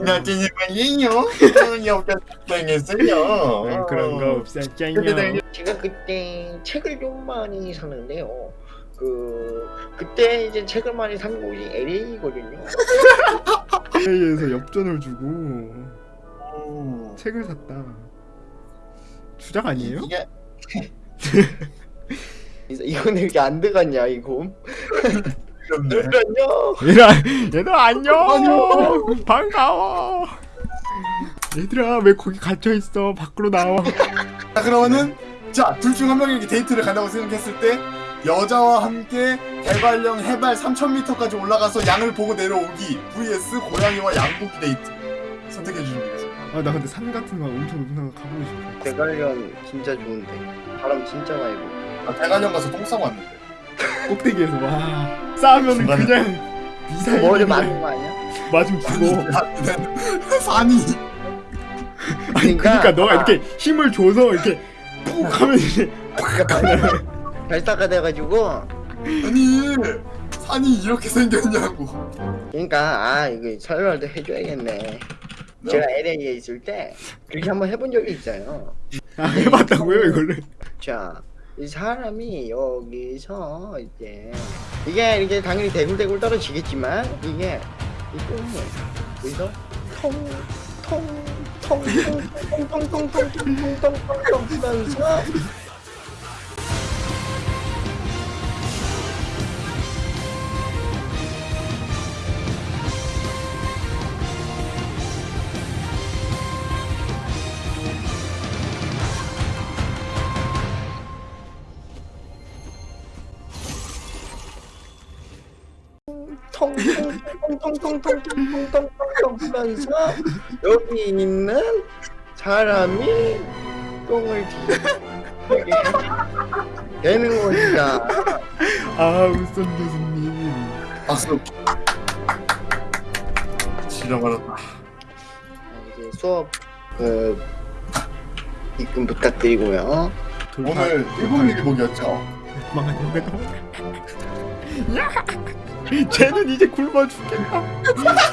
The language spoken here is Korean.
나. 옆에 당했어요. 아, 그런 거 없었잖요. 제가 그때 책을 좀 많이 샀는데요. 그 그때 이제 책을 많이 산 곳이 LA거든요. LA에서 엽전을 주고 오. 책을 샀다. 주작 아니에요? 이게 이거는 이렇게 안 들어갔냐 이거? 귀엽네. 들어갔냐? 얘들아, 얘들아 안녕. 반가워. 얘들아 왜 거기 갇혀 있어? 밖으로 나와. 자 그러면은 자둘 중 한 명에게 데이트를 간다고 생각했을 때 여자와 함께 대관령 해발 3,000m까지 올라가서 양을 보고 내려오기 vs 고양이와 양 보기 데이트 선택해 주시면 되겠습니다. 아 나 근데 산 같은 거 엄청 높은 데 가보고 싶어. 대관령 진짜 좋은데 바람 진짜 많이 불. 나 대관령 가서 똥 싸고 왔는데. 꼭대기에서 와 싸면 중간에- 그냥 미사일 머리 맞는 거 아니야? 맞으면 죽어. 야, 산이 아니 그러니까 너가 이렇게 힘을 줘서 이렇게 푹 하면 이제 별따가 돼가지고 아니 산이 이렇게 생겼냐고. 그러니까 아 이거 설명도 해줘야겠네. 제가 LA에 있을 때 그렇게 한번 해본 적이 있어요. 아, 해봤다고요 이거를? 자, 이 사람이 여기서 이제 이게 이렇게 당연히 대굴대굴 떨어지겠지만 이게 이 꿈을 여기서 통통통통통통통통통통통통 하면서 통통통통통통통통통 하면서 여기 있는 사람이 똥을 뒤게 되는 겁니다. 아 우선 교수님 박수. 지려버렸다. 이제 수업 그 입금 부탁드리고요. 오늘 일본 도망가 도망가 야 쟤는 이제 굶어 죽겠다